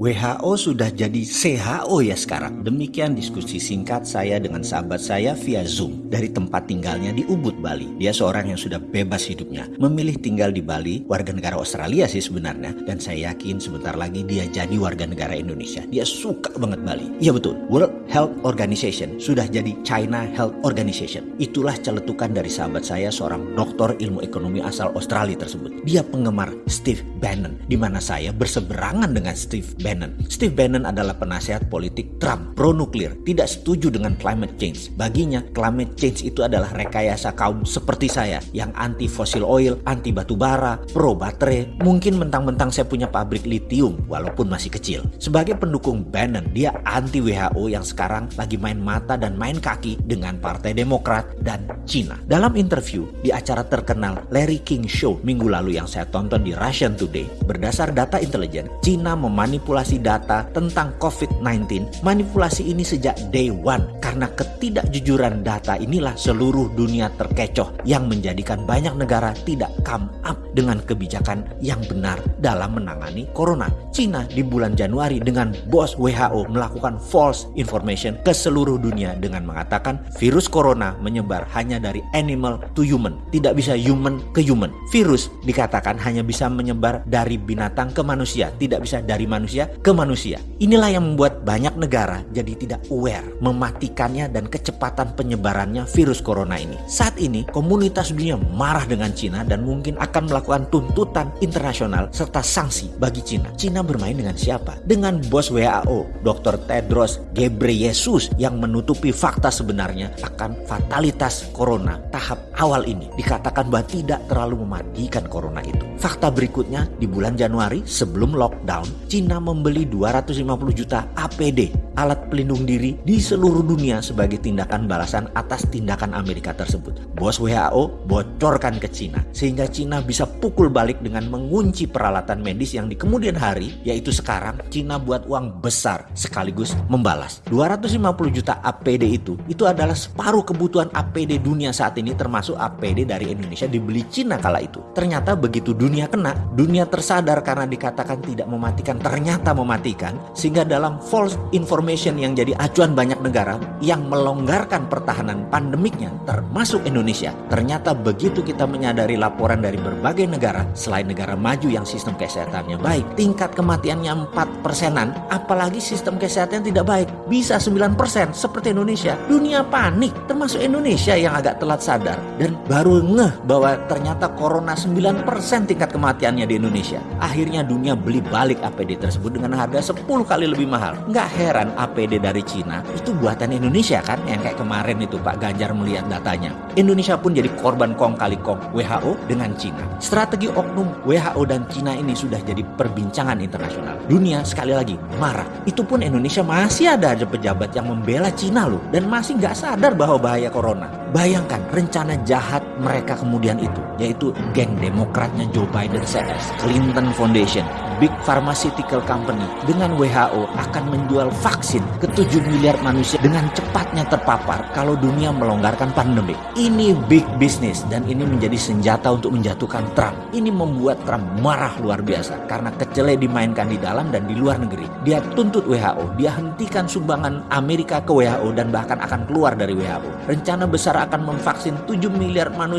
WHO sudah jadi CHO ya sekarang. Demikian diskusi singkat saya dengan sahabat saya via Zoom dari tempat tinggalnya di Ubud, Bali. Dia seorang yang sudah bebas hidupnya, memilih tinggal di Bali, warga negara Australia sih sebenarnya. Dan saya yakin sebentar lagi dia jadi warga negara Indonesia. Dia suka banget Bali. Iya betul, World Health Organization sudah jadi China Health Organization. Itulah celetukan dari sahabat saya seorang doktor ilmu ekonomi asal Australia tersebut. Dia penggemar Steve Bannon, di mana saya berseberangan dengan Steve Bannon Bannon. Steve Bannon adalah penasihat politik Trump pro nuklir, tidak setuju dengan climate change. Baginya, climate change itu adalah rekayasa kaum seperti saya yang anti fossil oil, anti batu bara, pro baterai. Mungkin mentang-mentang saya punya pabrik lithium walaupun masih kecil. Sebagai pendukung Bannon, dia anti WHO yang sekarang lagi main mata dan main kaki dengan Partai Demokrat dan Cina. Dalam interview di acara terkenal Larry King Show minggu lalu yang saya tonton di Russian Today, berdasar data intelijen, Cina memanipulasi manipulasi data tentang COVID-19. Manipulasi ini sejak day one karena ketidakjujuran data inilah seluruh dunia terkecoh yang menjadikan banyak negara tidak come up dengan kebijakan yang benar dalam menangani corona. Cina di bulan Januari dengan bos WHO melakukan false information ke seluruh dunia dengan mengatakan virus corona menyebar hanya dari animal to human, tidak bisa human ke human. Virus dikatakan hanya bisa menyebar dari binatang ke manusia, tidak bisa dari manusia ke manusia. Inilah yang membuat banyak negara jadi tidak aware mematikannya dan kecepatan penyebarannya virus corona ini. Saat ini komunitas dunia marah dengan Cina dan mungkin akan melakukan tuntutan internasional serta sanksi bagi Cina. Cina bermain dengan siapa? Dengan bos WHO, Dr. Tedros Ghebreyesus yang menutupi fakta sebenarnya akan fatalitas corona tahap awal ini. Dikatakan bahwa tidak terlalu mematikan corona itu. Fakta berikutnya di bulan Januari sebelum lockdown, Cina membeli 250 juta APD, alat pelindung diri di seluruh dunia sebagai tindakan balasan atas tindakan Amerika tersebut. Bos WHO bocorkan ke Cina, sehingga Cina bisa pukul balik dengan mengunci peralatan medis yang di kemudian hari, yaitu sekarang Cina buat uang besar sekaligus membalas. 250 juta APD itu, itu adalah separuh kebutuhan APD dunia saat ini termasuk APD dari Indonesia dibeli Cina kala itu. Ternyata begitu dunia kena, dunia tersadar karena dikatakan tidak mematikan, ternyata ternyata mematikan sehingga dalam false information yang jadi acuan banyak negara yang melonggarkan pertahanan pandemiknya termasuk Indonesia. Ternyata begitu kita menyadari laporan dari berbagai negara selain negara maju yang sistem kesehatannya baik, tingkat kematiannya 4 persenan, apalagi sistem kesehatan tidak baik, bisa 9 persen seperti Indonesia. Dunia panik, termasuk Indonesia yang agak telat sadar dan baru ngeh bahwa ternyata corona 9 persen tingkat kematiannya di Indonesia. Akhirnya dunia beli balik APD tersebut dengan harga 10 kali lebih mahal. Nggak heran APD dari Cina itu buatan Indonesia kan yang kayak kemarin itu Pak Ganjar melihat datanya. Indonesia pun jadi korban kong kali kong WHO dengan Cina. Strategi oknum WHO dan Cina ini sudah jadi perbincangan internasional. Dunia sekali lagi marah. Itu pun Indonesia masih ada aja pejabat yang membela Cina loh dan masih nggak sadar bahwa bahaya corona. Bayangkan rencana jahat mereka kemudian itu, yaitu geng demokratnya Joe Biden CS, Clinton Foundation, Big Pharmaceutical Company dengan WHO akan menjual vaksin ke 7 miliar manusia dengan cepatnya terpapar kalau dunia melonggarkan pandemi. Ini big business dan ini menjadi senjata untuk menjatuhkan Trump. Ini membuat Trump marah luar biasa karena kecele dimainkan di dalam dan di luar negeri. Dia tuntut WHO, dia hentikan sumbangan Amerika ke WHO dan bahkan akan keluar dari WHO. Rencana besar akan memvaksin 7 miliar manusia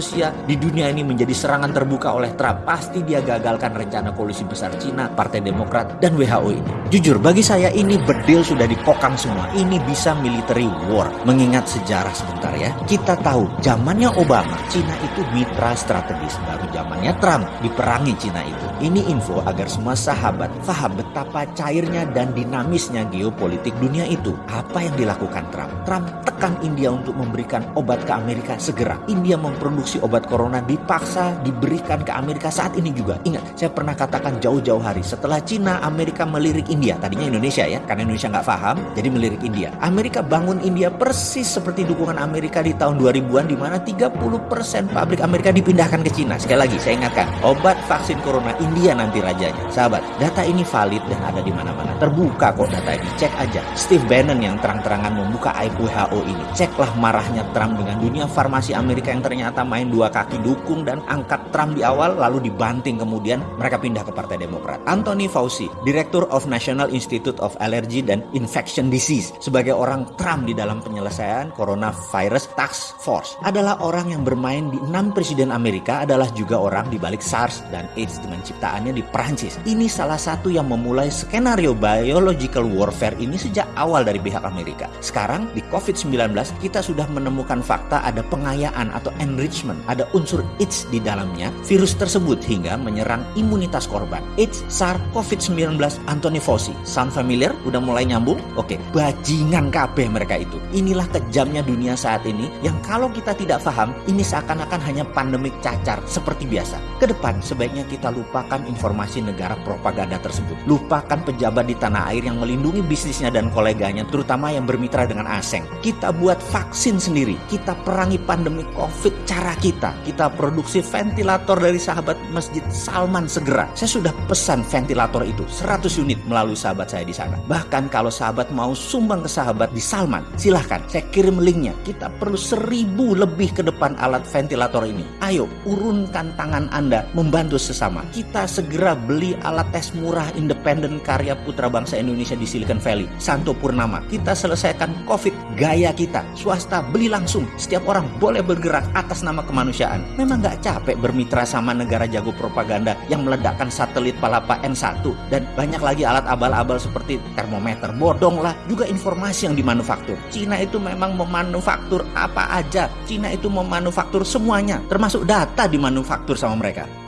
di dunia ini menjadi serangan terbuka oleh Trump. Pasti dia gagalkan rencana koalisi besar Cina, Partai Demokrat, dan WHO ini. Jujur, bagi saya ini bedil sudah dikokang semua. Ini bisa military war. Mengingat sejarah sebentar ya. Kita tahu, zamannya Obama, Cina itu mitra strategis. Baru zamannya Trump, diperangi Cina itu. Ini info agar semua sahabat paham betapa cairnya dan dinamisnya geopolitik dunia itu. Apa yang dilakukan Trump? Trump tekan India untuk memberikan obat ke Amerika segera. India memproduksi obat corona dipaksa diberikan ke Amerika saat ini juga. Ingat, saya pernah katakan jauh-jauh hari setelah Cina, Amerika melirik India. Tadinya Indonesia ya, karena Indonesia nggak paham, jadi melirik India. Amerika bangun India persis seperti dukungan Amerika di tahun 2000-an di mana 30% pabrik Amerika dipindahkan ke Cina. Sekali lagi, saya ingatkan, obat vaksin corona India nanti rajanya. Sahabat, data ini valid dan ada di mana-mana. Terbuka kok data ini, cek aja. Steve Bannon yang terang-terangan membuka aib WHO ini. Ceklah marahnya Trump dengan dunia farmasi Amerika yang ternyata main dua kaki dukung dan angkat Trump di awal lalu dibanting kemudian mereka pindah ke Partai Demokrat. Anthony Fauci, Director of National Institute of Allergy dan Infection Disease sebagai orang Trump di dalam penyelesaian coronavirus task force adalah orang yang bermain di enam presiden Amerika adalah juga orang di balik SARS dan AIDS dengan ciptaannya di Prancis. Ini salah satu yang memulai skenario biological warfare ini sejak awal dari pihak Amerika. Sekarang di COVID-19 kita sudah menemukan fakta ada pengayaan atau enrichment, ada unsur AIDS di dalamnya virus tersebut hingga menyerang imunitas korban. AIDS, SARS, COVID-19, Anthony Fauci. Sound familiar? Udah mulai nyambung? Oke, bajingan kabeh mereka itu. Inilah kejamnya dunia saat ini yang kalau kita tidak paham, ini seakan-akan hanya pandemik cacar seperti biasa. Ke depan sebaiknya kita lupakan informasi negara propaganda tersebut. Lupakan pejabat di tanah air yang melindungi bisnisnya dan koleganya, terutama yang bermitra dengan asing. Kita buat vaksin sendiri. Kita perangi pandemi COVID cara kita. Kita produksi ventilator dari sahabat Masjid Salman segera. Saya sudah pesan ventilator itu 100 unit melalui sahabat saya di sana. Bahkan kalau sahabat mau sumbang ke sahabat di Salman, silahkan saya kirim linknya. Kita perlu seribu lebih ke depan alat ventilator ini. Ayo urunkan tangan Anda membantu sesama. Kita segera beli alat tes murah independen karya putra bangsa Indonesia di Silicon Valley, Santo Purnama. Kita selesaikan COVID gaya kita. Swasta beli langsung. Setiap orang boleh bergerak atas nama kemanusiaan. Memang nggak capek bermitra sama negara jago propaganda yang meledakkan satelit Palapa N1 dan banyak lagi alat abal-abal seperti termometer. Bodong lah, juga informasi yang dimanufaktur. Cina itu memang memanufaktur apa aja. Cina itu memanufaktur semuanya, termasuk data dimanufaktur sama mereka.